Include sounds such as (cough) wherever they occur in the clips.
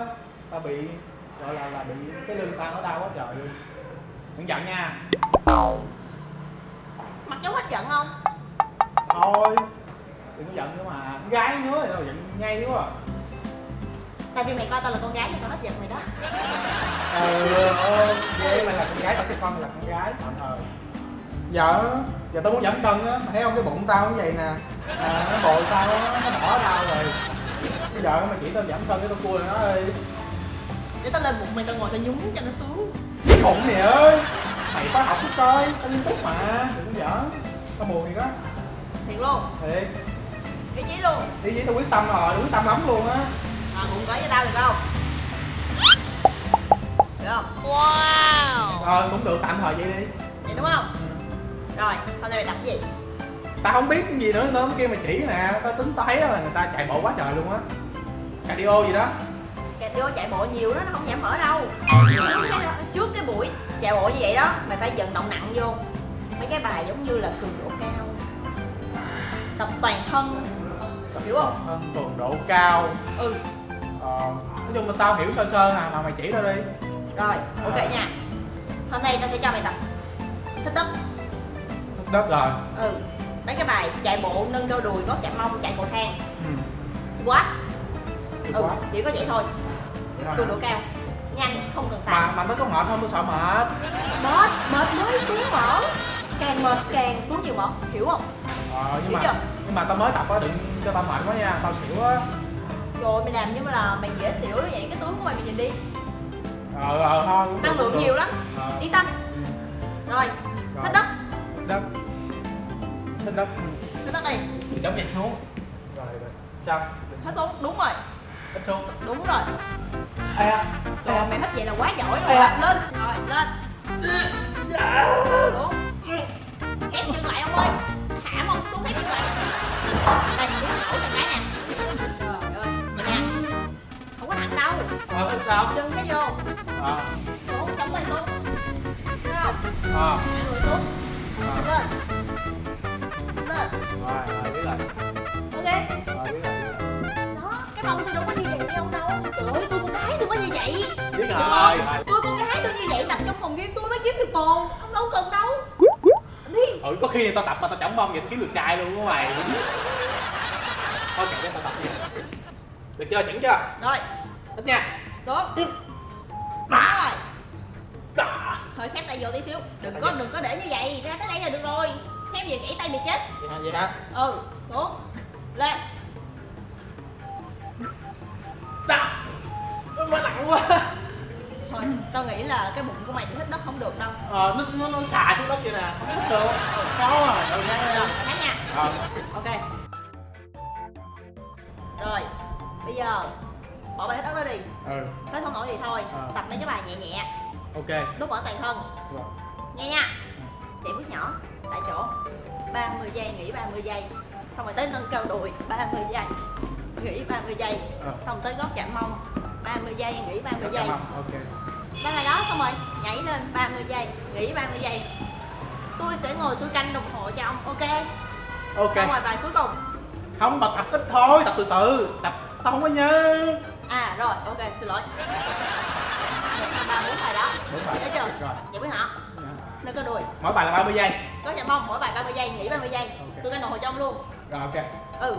á tao bị gọi là là bị cái lưng tao nó đau quá trời luôn. Đừng giận nha. Mặt dấu hết giận không? Thôi đừng có giận nữa mà. Con gái nữa thì tao giận ngay quá à. tại vì mày coi tao là con gái nên tao hết giận mày đó. (laughs) Ừ ơi vậy mày là con gái tao sẽ coi mày là con gái tạm thời. Giờ giờ tao muốn giảm cân á thấy không? Cái bụng tao như vậy nè. À, nó bồi tao á, nó đỏ đau rồi bây giờ mày chỉ tao giảm cân cái tao cua nó đi để tao lên bụng mày tao ngồi tao nhúng cho nó xuống. Cái bụng mày ơi. Mày phải học chút coi tao nghiêm túc mà đừng có giỡn. Tao buồn gì đó thiệt luôn. Thiệt. Ý chí luôn. Đi với tao quyết tâm rồi quyết tâm lắm luôn á. À bụng cởi cho tao được không? Được không? Wow. Ờ cũng được tạm thời vậy đi. Vậy đúng không? Rồi hôm nay mày tập cái gì? Tao không biết cái gì nữa nữa kia mày chỉ nè. Tao tính thấy là người ta chạy bộ quá trời luôn á cardio gì đó. Cardio chạy bộ nhiều đó nó không giảm mỡ đâu. Trước cái, trước cái buổi chạy bộ như vậy đó mày phải vận động nặng vô. Mấy cái bài giống như là cường độ cao tập toàn thân hiểu không? Thân cường độ cao. Ừ. Ờ, nói chung là tao hiểu sơ sơ à mà mày chỉ tao đi. Rồi ok nha. Hôm nay tao sẽ cho mày tập. Thích đất Thích đất rồi. Ừ. Mấy cái bài chạy bộ nâng đôi đùi gót chạm mông chạy cầu thang. Ừ. squat ừ chỉ có vậy thôi. Thôi cường độ cao. Nhanh không cần mà tạ mà nó có mệt không tôi sợ mệt. Mệt mệt mới xuống mỡ càng mệt càng xuống nhiều mỡ hiểu không? Ờ, nhưng Hiểu mà chưa? nhưng mà tao mới tập á đừng cho tao mệt quá nha tao xỉu á. Rồi mày làm như là mày dễ xỉu đó vậy. Cái tướng của mày mày nhìn đi. Ờ ờ thôi cũng được, năng lượng nhiều lắm. Ờ, yên tâm. Ừ. rồi Rồi. thích đất. Thích đất. Thích đất. Thích đất đi. Chống nhẹ xuống. Rồi rồi. Sao hết xuống. Đúng rồi ít xuống đúng rồi. Ê à, à. mày hết vậy là quá giỏi rồi. À. lên. Rồi lên. Xuống. Ép chân lại ông ơi. Hạ mông xuống ép chân lại. Đây nổi là cái nè. Trời ơi. Vậy nè. Không có nặng đâu. Ờ sao? Chân cái vô. Ờ. Xuống chống tay xuống. Thấy không? Ờ. Hai người xuống. Lên lên rồi không? tôi con gái tôi như vậy tập trong phòng game tôi mới kiếm được bồ ông đâu cần đâu. Đi. Ừ có khi tao tập mà tao chẳng mong vậy tao kiếm được trai luôn á mày? Thôi kệ tao tập nha được chưa chuẩn chưa? Rồi. Thích nha. Xuống. Đó rồi. Thôi khép tay vô tí xíu. Đừng có đừng có để như vậy. Ra tới đây là được rồi. Khép về gãy tay mày chết. Vậy hả vậy hả? Ừ xuống. Lên. Đó nó nặng quá tao nghĩ là cái bụng của mày thích đất không được đâu. Ờ nó nó, nó xà xuống đất vậy nè. Không thích được khó à ừ rồi nha. hát nha. Ờ. Ok. Rồi bây giờ bỏ bài hết đất đó đi. Ừ. Tới không nổi thì thôi. Ờ. tập mấy cái bài nhẹ nhẹ. Ok. Đốt mỡ toàn thân. Rồi nghe nha. Chạy bước nhỏ tại chỗ. 30 giây nghỉ 30 giây. Xong rồi tới nâng cao đùi 30 giây. Nghỉ 30 giây. Ờ. xong tới gót chạm mông 30 giây nghỉ 30 giây. Cảm đang là đó xong rồi nhảy lên 30 giây nghỉ 30 giây. Tôi sẽ ngồi tôi canh đồng hồ cho ông ok? Ok. Xong rồi bài cuối cùng. Không mà tập ít thôi tập từ từ tập tao không có nhớ. À rồi ok xin lỗi. Ba bốn bài đó. Đúng rồi. Thấy chưa? Rồi. Vậy biết hả? Nâng cơ đùi. Mỗi bài là 30 giây. Có chạm mông mỗi bài 30 giây nghỉ 30 giây. Ok. tôi canh đồng hồ cho ông luôn. Rồi ok. Ừ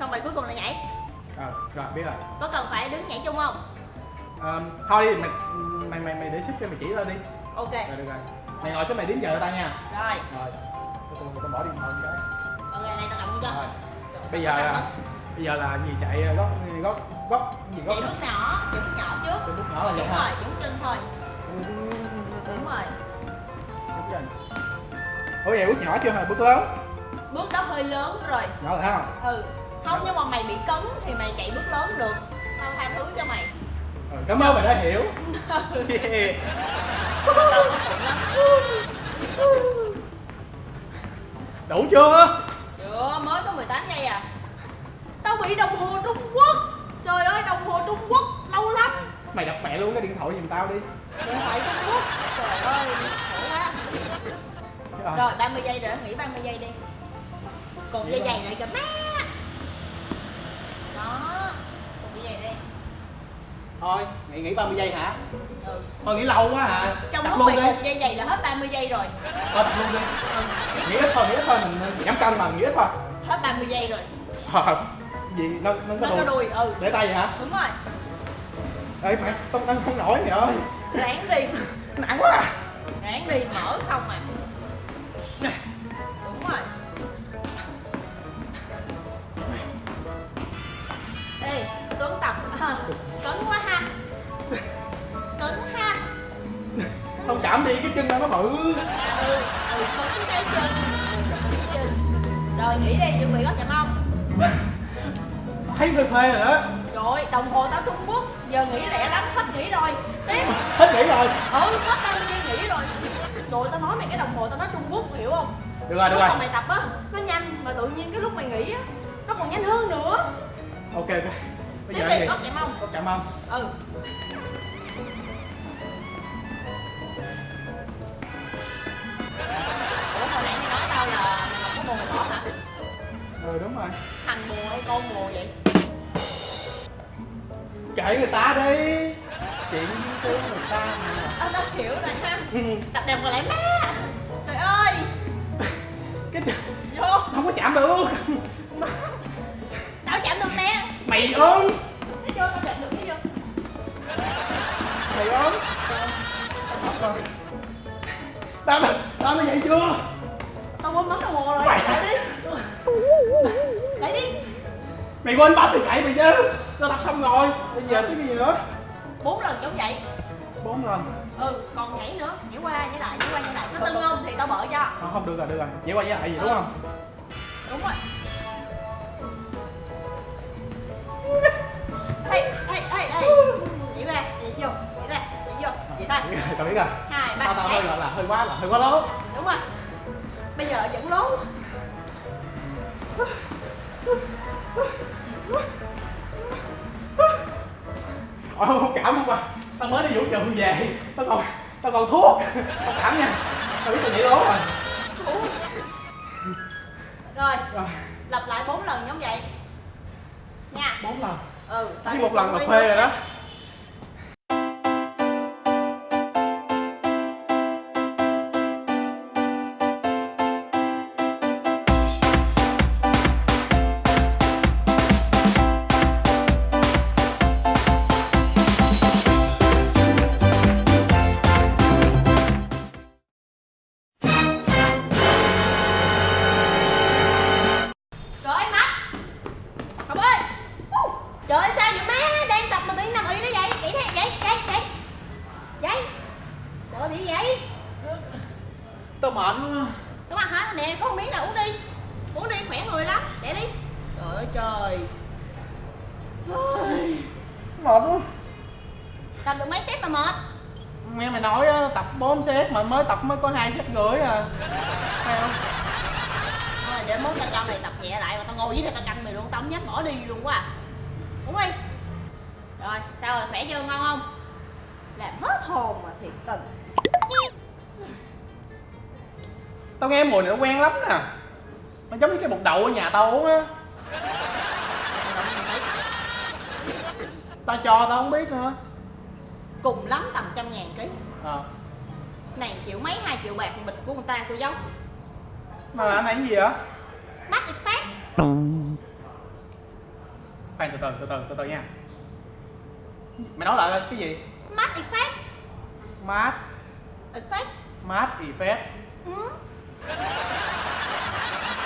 xong bài cuối cùng là nhảy. Rồi rồi biết rồi. Có cần phải đứng nhảy chung không Ờ, thôi đi mày mày mày mày để sức cho mày chỉ tao đi. Ok. Rồi được rồi. Mày ngồi xuống mày đếm giờ tao nha. Rồi. Rồi. Tao tao bỏ điện thoại cái ok này tao cầm cho rồi. Bây giờ là bây giờ là gì chạy gót gót gót gì gót chạy bước nhỏ chạy bước nhỏ trước. Cái bước nhỏ là đúng rồi đúng chân thôi. Đúng rồi. Đúng rồi. ủa vậy bước nhỏ chưa hả? Bước lớn. Bước đó hơi lớn rồi. Nhỏ rồi không ừ. Không nhưng mà mày bị cấn thì mày chạy bước lớn được. Tao tha thứ cho mày ừ, cảm ơn mày đã hiểu. Yeah. đủ chưa? Chưa mới có 18 giây à. Tao bị đồng hồ trung quốc. Trời ơi đồng hồ trung quốc lâu lắm. Mày đập mẹ luôn cái điện thoại giùm tao đi. Điện thoại trung quốc. Trời ơi khổ quá. Rồi rồi 30 giây rồi nghỉ 30 giây đi. Cột dây dày lại kìa má. Đó cột dây dày đi thôi nghỉ nghỉ 30 giây hả? Ừ. thôi nghỉ lâu quá hả? Trong Tập lúc luôn mày đi. cột dây dày là hết 30 giây rồi. Thôi luôn đi. Ừ. nghỉ ít thôi nghỉ ít thôi. Mình mình giảm cân mà nghỉ ít thôi. Hết 30 giây rồi. Ờ gì? Nó nó có nó có đùi. ừ. Để tay vậy hả? Đúng rồi. Ê mày tao tao không nổi mày ơi. Ráng đi. Nặng quá. À ráng đi mở không à. Đúng rồi. Ê tuấn tập. À, cấn quá chạm đi cái chân nó bự. Ừ ừ Ừ, rồi nghỉ đi chuẩn bị gót chạm mông (laughs) thấy phê phê rồi đó. Trời đồng hồ tao trung quốc giờ nghỉ lẹ lắm hết nghỉ rồi. Tiếp. Hết nghỉ rồi. Ừ hết 30 giây nghỉ rồi. Rồi tao nói mày cái đồng hồ tao nói trung quốc hiểu không? Được rồi được lúc rồi. mà mày tập á nó nhanh mà tự nhiên cái lúc mày nghỉ á nó còn nhanh hơn nữa. Ok ok. Bây tiếp giờ đi gì? gót chạy mông có chạm không? Ừ ừ đúng rồi. Thằng bồ hay con bồ vậy? Kệ người ta đi. Chuyện với người ta mà. Ờ tao hiểu rồi ha. Ừ, tập đẹp còn lại má. Trời ơi. (laughs) Cái vô. Không có chạm được. Tao chạm được nè. Mày ơn tao chạm được mày ơn tao tao nó vậy chưa? Tao quên bấm đồng hồ rồi. Mày- đi mày quên bấm thì kệ mày chứ. Tao tập xong rồi. Bây giờ cái gì nữa? Bốn lần chống dậy bốn lần. Ừ còn nhảy nữa. Nhảy qua nhảy lại nhảy qua nhảy lại. Nó tưng không thì tao bợ cho. Không, không được rồi được rồi. Vậy qua với lại gì đúng không? Đúng rồi. Hay hay hay hay nhảy ra nhảy vô nhảy ra nhảy vô vậy thôi tao biết rồi. Hai ba tao tao hơi nhảy. gọi là hơi quá là hơi quá lớn đúng rồi. Bây giờ vẫn lố Ôi không cảm không qua Tao mới đi vũ trường về. Tao còn Tao còn thuốc. Không cảm nha. Tao biết tao nhảy lố rồi. Rồi Rồi. lặp lại bốn lần giống vậy. Nha. Bốn lần? Ừ tao Chỉ đi một lần là phê rồi đó Tao mệt Cái mặt hả? Nè có một miếng nào uống đi. Uống đi khỏe người lắm. Để đi. Trời ơi trời. Mệt quá. Tập được mấy set mà mệt? Nghe mày nói á, tập 4 set mà mới tập mới có hai set rưỡi à. Thấy không? Thôi để mốt tao cho mày tập nhẹ lại Mà tao ngồi dưới đây tao canh mày luôn Tao không dám bỏ đi luôn quá à. Uống đi. Rồi sao rồi? Khỏe chưa? Ngon không? Làm hết hồn mà thiệt tình nghe mùi này nó quen lắm nè. Nó giống như cái bột đậu ở nhà tao uống á. Tao cho tao không biết nữa. Cùng lắm tầm trăm ngàn ký. Ờ. Này triệu mấy hai triệu bạc bịch của người ta tôi giống Mà anh này cái gì vậy? mắt phát. Khoan từ từ từ từ từ từ nha. Mày nói lại cái gì? mắt ít phát. Mát. Ít phát. Mát effect ừ.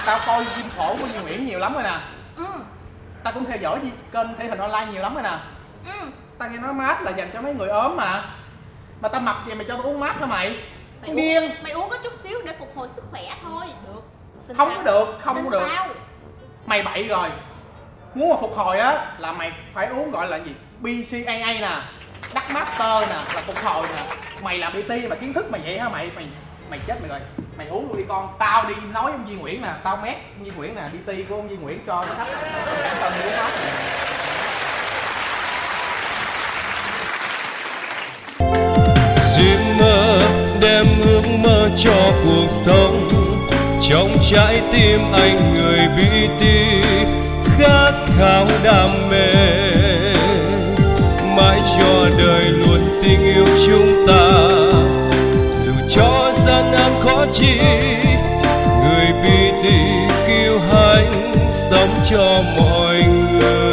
Tao coi phim khổ của Duy Nguyễn nhiều lắm rồi nè. Ừ. Tao cũng theo dõi kênh thể hình online nhiều lắm rồi nè. Ừ. Tao nghe nói mát là dành cho mấy người ốm mà. Mà tao mập vậy mày cho tao uống mát hả mày? mày điên. mày uống có chút xíu để phục hồi sức khỏe thôi. Được. Tin Không tao. có được, không Tin có được. tao. Mày bậy rồi. Muốn mà phục hồi á là mày phải uống gọi là gì? BCAA nè Đắc Master nè, là phục hồi nè. Mày làm bt mà kiến thức mày vậy hả? Mày? Mày mày chết mày rồi. Mày uống luôn đi con. Tao đi nói với ông Duy Nguyễn nè, Tao mét ông Duy Nguyễn nè bt của ông Duy Nguyễn cho nó thấp Tao muốn nói duyên mơ đem ước mơ cho cuộc sống. Trong trái tim anh người BT khát khao đam mê cho đời luôn tình yêu chúng ta. Dù cho gian nan khó chi, người bi thì kiêu hãnh sống cho mọi người.